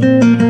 Música